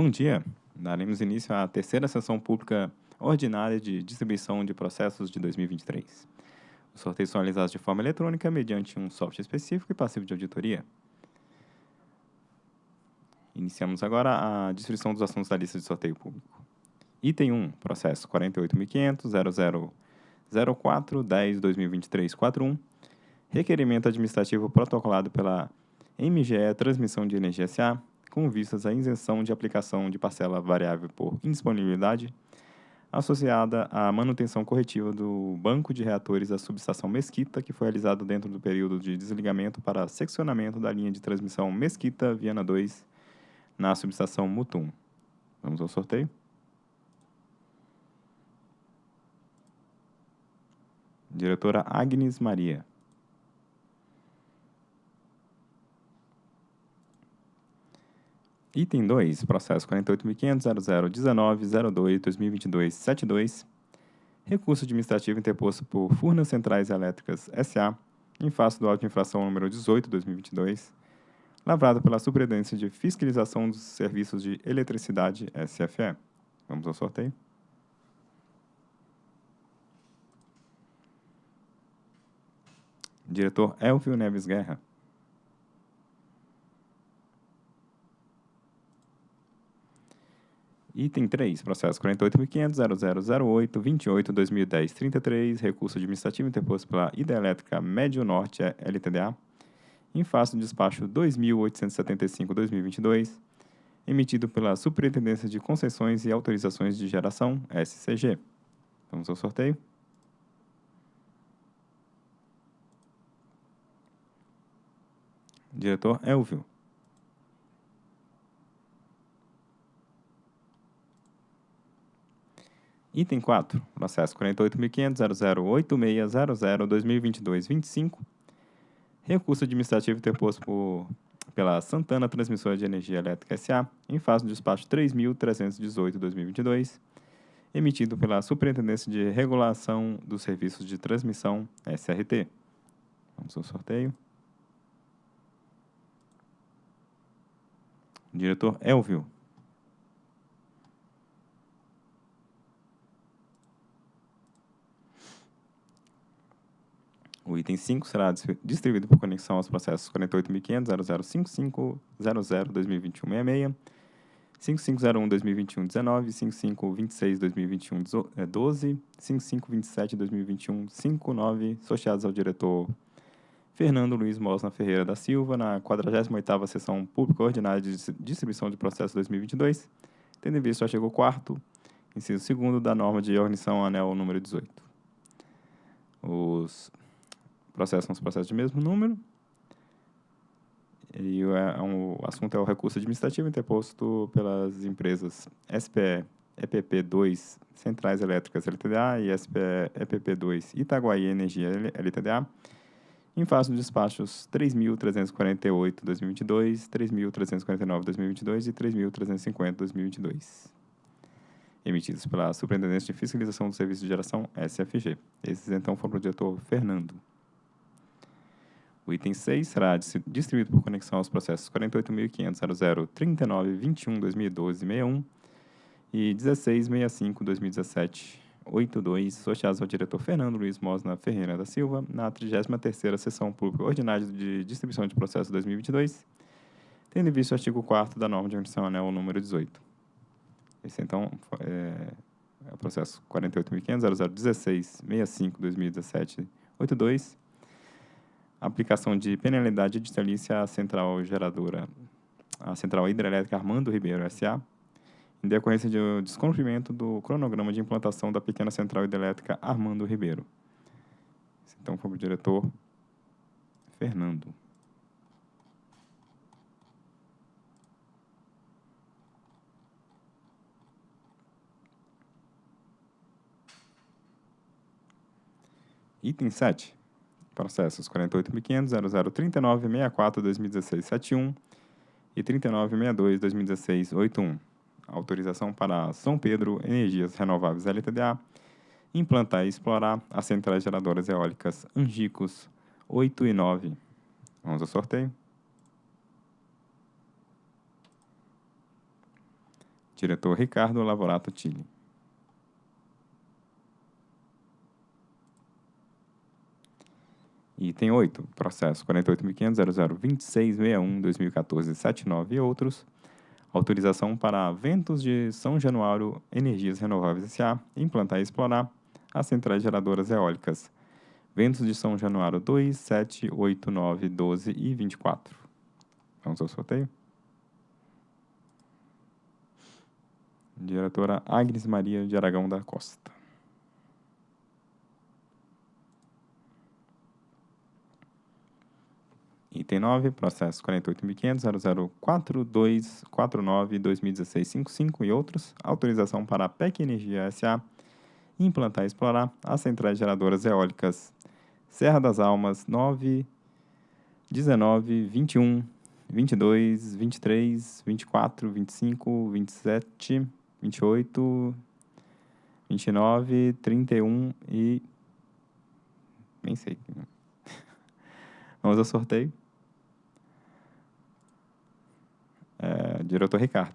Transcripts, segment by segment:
Bom dia. Daremos início à terceira sessão pública ordinária de distribuição de processos de 2023. Os sorteios são realizados de forma eletrônica mediante um software específico e passivo de auditoria. Iniciamos agora a distribuição dos assuntos da lista de sorteio público. Item 1, processo 48.500.0004.10.2023.41, requerimento administrativo protocolado pela MGE Transmissão de Energia SA, com vistas à isenção de aplicação de parcela variável por indisponibilidade, associada à manutenção corretiva do banco de reatores da subestação Mesquita, que foi realizado dentro do período de desligamento para seccionamento da linha de transmissão Mesquita-Viana 2 na subestação Mutum. Vamos ao sorteio? Diretora Agnes Maria. Item 2, processo 48.500.0019.02.2022.72, recurso administrativo interposto por Furnas Centrais Elétricas S.A., em face do auto de infração número 18-2022, lavrado pela Superintendência de Fiscalização dos Serviços de Eletricidade, SFE. Vamos ao sorteio. Diretor Elvio Neves Guerra. Item 3, processo 48.500.0008.28.2010.33, recurso administrativo interposto pela Hidrelétrica Médio Norte LTDA, em face do despacho 2.875-2022, emitido pela Superintendência de Concessões e Autorizações de Geração, SCG. Vamos ao sorteio. Diretor Elvio. Item 4, processo 48.500.0086.00.2022.25, recurso administrativo interposto por, pela Santana Transmissora de Energia Elétrica S.A., em face do despacho 3.318.2022, emitido pela Superintendência de Regulação dos Serviços de Transmissão, SRT. Vamos ao sorteio. Diretor Elvio. O item 5 será distribuído por conexão aos processos 48.500.0055.00.2021.66, 5501-2021-19, 5526-2021-12, 5527-2021-59, associados ao diretor Fernando Luiz Mosna Ferreira da Silva, na 48ª Sessão Pública Ordinária de Distribuição de Processos 2022, tendo em vista o artigo 4º, inciso 2 da norma de organização anel número 18. Os processos são os processos de mesmo número. E o, é, um, o assunto é o recurso administrativo interposto pelas empresas SPE EPP2 Centrais Elétricas LTDA e SPE EPP2 Itaguaí Energia LTDA, em face dos despachos 3.348-2022, 3.349-2022 e 3.350-2022, emitidos pela Superintendência de Fiscalização do Serviço de Geração, SFG. Esses, então, foram para o diretor Fernando. O item 6 será distribuído por conexão aos processos 48.500.0039.21.2012.61 e 16.65.2017.82, associados ao diretor Fernando Luiz Mosna Ferreira da Silva, na 33ª Sessão Pública Ordinária de Distribuição de Processos 2022, tendo em vista o artigo 4 da norma de organização anel número 18. Esse, então, é, é o processo 48.500.0016.65.2017.82, aplicação de penalidade distritalícia à central geradora, a central hidrelétrica Armando Ribeiro S.A., em decorrência do descumprimento do cronograma de implantação da pequena central hidrelétrica Armando Ribeiro. Então, foi o diretor Fernando. Item 7 processos 48.500.0039.64.2016.71 e 39.62.2016.81. Autorização para São Pedro Energias Renováveis LTDA implantar e explorar as centrais geradoras eólicas Angicos 8 e 9. Vamos ao sorteio. Diretor Ricardo Lavorato Tilly. Item 8, processo 48.500.002661-2014-79 e outros. Autorização para Ventos de São Januário Energias Renováveis S.A. implantar e explorar as centrais geradoras eólicas. Ventos de São Januário 2, 7, 8, 9, 12 e 24. Vamos ao sorteio? Diretora Agnes Maria de Aragão da Costa. Item 9, processo 48.500.004249-2016-55 e outros. Autorização para a PEC Energia S.A. implantar e explorar as centrais geradoras eólicas Serra das Almas 9, 19, 21, 22, 23, 24, 25, 27, 28, 29, 31 e... Nem sei. Vamos ao sorteio. É, diretor Ricardo.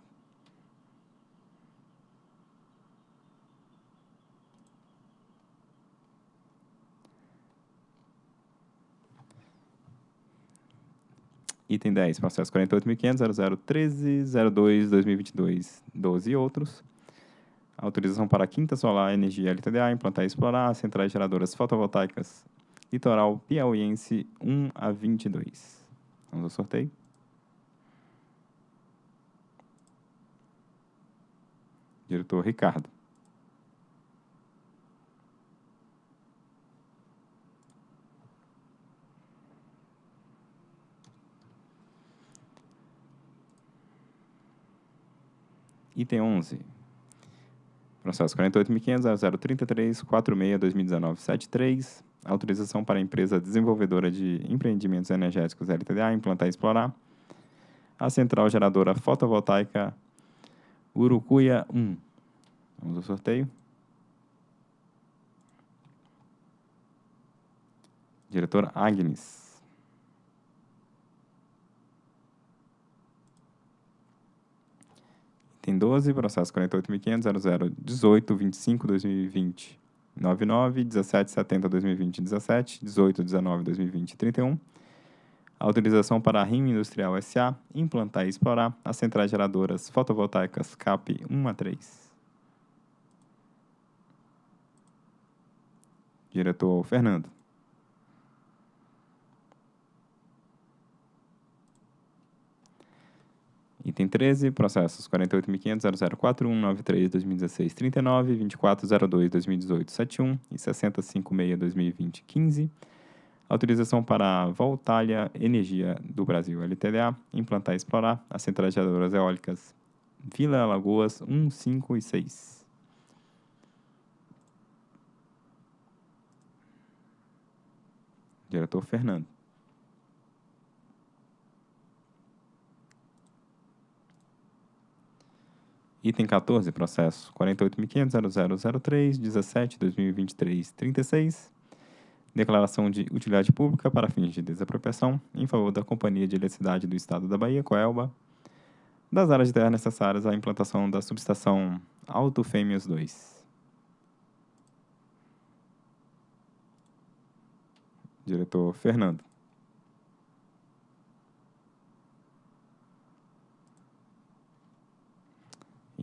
Item 10, processo 48.500.0013.02.2022, 12 e outros. Autorização para a Quinta Solar Energia LTDA implantar e explorar centrais geradoras fotovoltaicas Litoral Piauiense 1 a 22. Vamos ao sorteio. Diretor Ricardo. Item 11. Processo 48.500.0033.46.2019.73. Autorização para a empresa desenvolvedora de empreendimentos energéticos LTDA implantar e explorar a central geradora fotovoltaica Urucuia 1. Vamos ao sorteio. Diretora Agnes. Item 12, processo 48.500.0018.25.2020. 99, 17, 70, 2020, 17, 18, 19, 2020, 31. Autorização para a RIM Industrial SA implantar e explorar as centrais geradoras fotovoltaicas CAP 1 a 3. Diretor Fernando. Item 13, processos 48.500.0041.93.2016.39, 24.02.2018.71 e 60.56.2020.15. Autorização para a Voltalia Energia do Brasil LTDA implantar e explorar as centrais geradoras eólicas Vila Lagoas 1, 5 e 6. Diretor Fernando. Item 14, processo 48.500.0003.17.2023.36. Declaração de utilidade pública para fins de desapropriação em favor da Companhia de Eletricidade do Estado da Bahia, Coelba, das áreas de terra necessárias à implantação da subestação Alto Fêmeas 2. Diretor Fernando.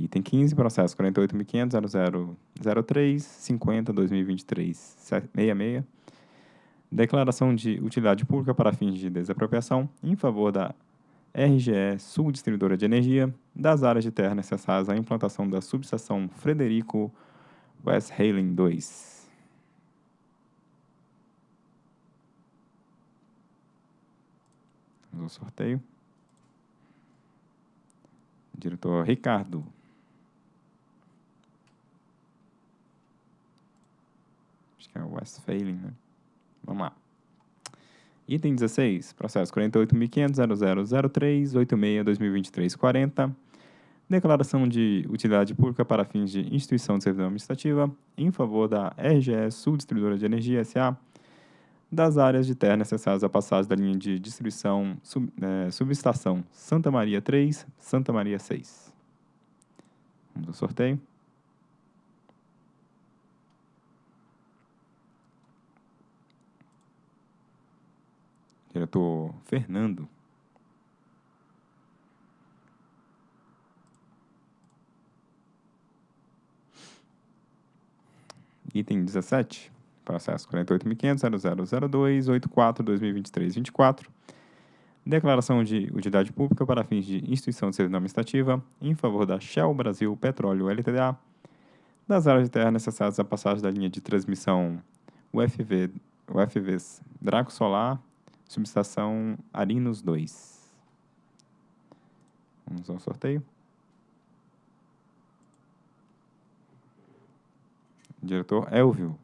Item 15, processo 48.500.0003.50.2023.66. Declaração de utilidade pública para fins de desapropriação em favor da RGE Sul Distribuidora de Energia das áreas de terra necessárias à implantação da subestação Frederico Westphalen 2. Vamos ao sorteio. Diretor Ricardo. Acho que é Westphalen, né? Vamos lá. Item 16, processo 48.500.0003.86.2023.40. Declaração de utilidade pública para fins de instituição de servidão administrativa em favor da RGE Sul Distribuidora de Energia S.A. das áreas de terra necessárias à passagem da linha de distribuição sub, é, subestação Santa Maria 3, Santa Maria 6. Vamos ao sorteio. Diretor Fernando. Item 17, processo 48.500.0002.84.2023.24. Declaração de utilidade pública para fins de instituição de serviço administrativa em favor da Shell Brasil Petróleo LTDA, das áreas de terra necessárias à passagem da linha de transmissão UFV, UFVs Draco Solar, subestação Arinos 2. Vamos ao sorteio. Diretor Elvio.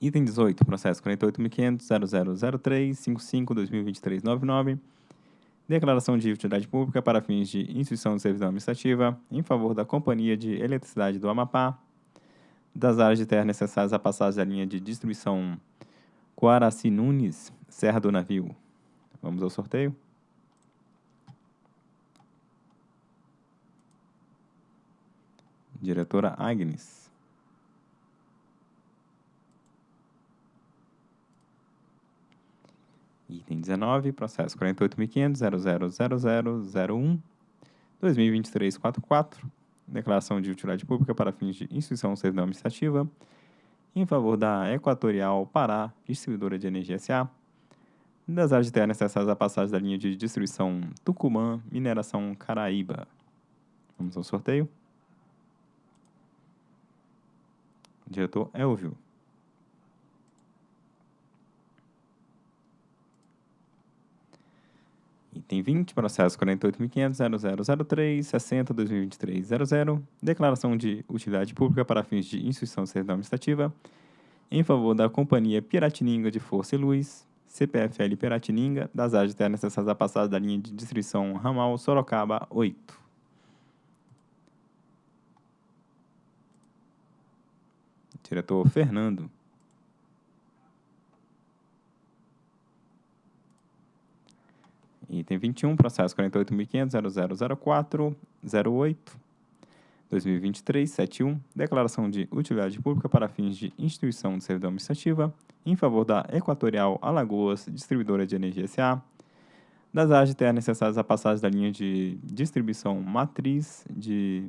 Item 18, processo 48.500.0003.55.2023.99. Declaração de utilidade pública para fins de instituição de servidão administrativa em favor da Companhia de Eletricidade do Amapá, das áreas de terra necessárias à passagem da linha de distribuição Coaraci Nunes, Serra do Navio. Vamos ao sorteio. Diretora Agnes. Item 19, processo 48.500.000001.2023.44. Declaração de utilidade pública para fins de instituição servidão administrativa em favor da Equatorial Pará, distribuidora de energia SA, das áreas de terra necessárias à passagem da linha de distribuição Tucumã, mineração Caraíba. Vamos ao sorteio. Diretor Elvio. Item 20, processo 48.500.0003.60.2023.00, declaração de utilidade pública para fins de instituição de servidão administrativa em favor da Companhia Piratininga de Força e Luz, CPFL Piratininga, das áreas de terra necessárias à passagem da linha de distribuição ramal Sorocaba 8. Diretor Fernando. Item 21, processo 48.500.0004.08. 2023, 71, declaração de utilidade pública para fins de instituição de servidão administrativa em favor da Equatorial Alagoas Distribuidora de Energia S.A., das áreas necessárias à passagem da linha de distribuição matriz de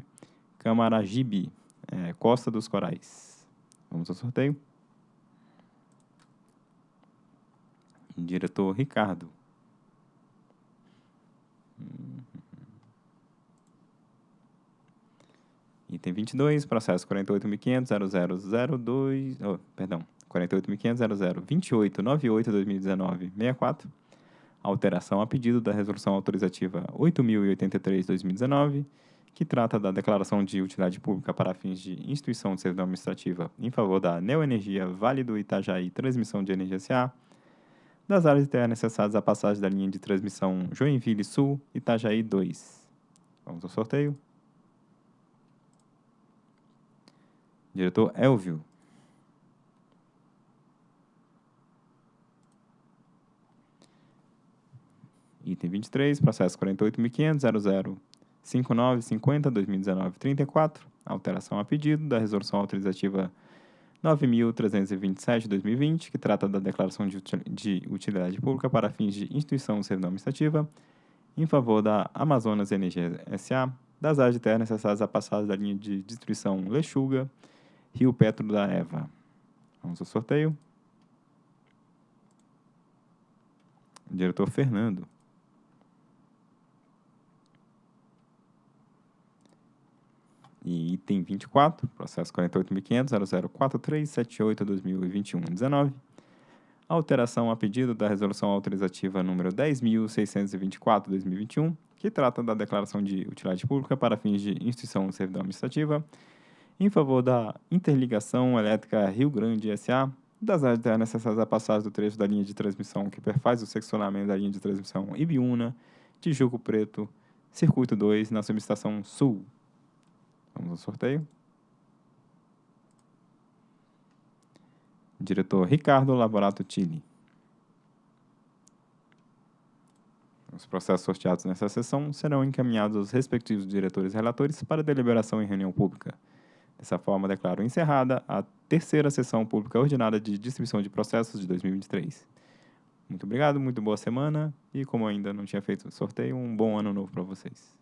Camaragibe, é, Costa dos Corais. Vamos ao sorteio. Diretor Ricardo. Item 22, processo 48.500.0002, oh, perdão, 48.500.0028.98.2019.64, alteração a pedido da resolução autorizativa 8.083.2019, que trata da declaração de utilidade pública para fins de instituição de servidão administrativa em favor da Neoenergia Vale do Itajaí Transmissão de Energia S.A., das áreas de terra necessárias à passagem da linha de transmissão Joinville Sul, Itajaí 2. Vamos ao sorteio. Diretor Elvio. Item 23, processo 48.500.0059.50.2019.34, alteração a pedido da resolução autorizativa 9.327-2020, que trata da declaração de utilidade pública para fins de instituição de servidão administrativa em favor da Amazonas Energia S.A., das áreas de terra necessárias à passagem da linha de distribuição Lechuga, Rio Petro da Eva. Vamos ao sorteio. Diretor Fernando. E item 24, processo 48.500.004378.2021.19. Alteração a pedido da resolução autorizativa número 10.624.2021, que trata da declaração de utilidade pública para fins de instituição de servidão administrativa em favor da interligação elétrica Rio Grande S.A., das áreas necessárias à passagem do trecho da linha de transmissão que perfaz o seccionamento da linha de transmissão Ibiúna, Tijuco Preto, Circuito 2, na subestação Sul. Vamos ao sorteio. Diretor Ricardo Laborato Tini. Os processos sorteados nessa sessão serão encaminhados aos respectivos diretores relatores para deliberação em reunião pública. Dessa forma, declaro encerrada a terceira sessão pública ordinária de distribuição de processos de 2023. Muito obrigado, muito boa semana e, como ainda não tinha feito sorteio, um bom ano novo para vocês.